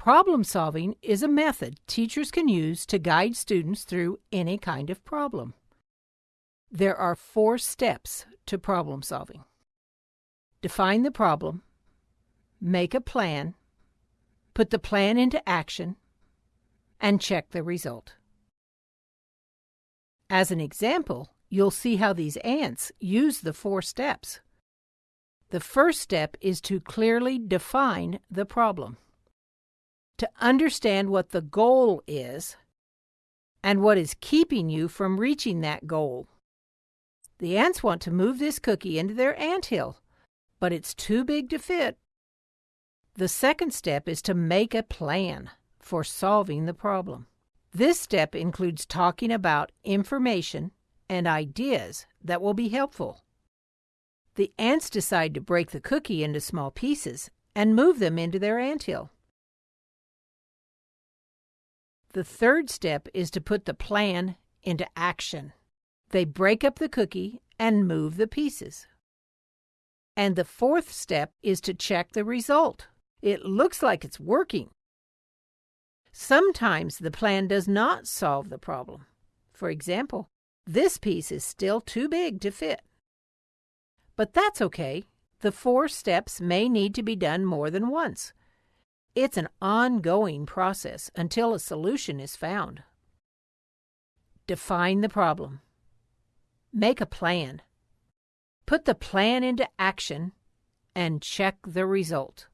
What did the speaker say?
Problem solving is a method teachers can use to guide students through any kind of problem. There are four steps to problem solving. Define the problem, make a plan, put the plan into action, and check the result. As an example, you'll see how these ants use the four steps. The first step is to clearly define the problem. To understand what the goal is and what is keeping you from reaching that goal. The ants want to move this cookie into their ant hill, but it's too big to fit. The second step is to make a plan for solving the problem. This step includes talking about information and ideas that will be helpful. The ants decide to break the cookie into small pieces and move them into their anthill. The third step is to put the plan into action. They break up the cookie and move the pieces. And the fourth step is to check the result. It looks like it's working. Sometimes the plan does not solve the problem. For example, this piece is still too big to fit. But that's okay. The four steps may need to be done more than once. It's an ongoing process until a solution is found. Define the problem. Make a plan. Put the plan into action and check the result.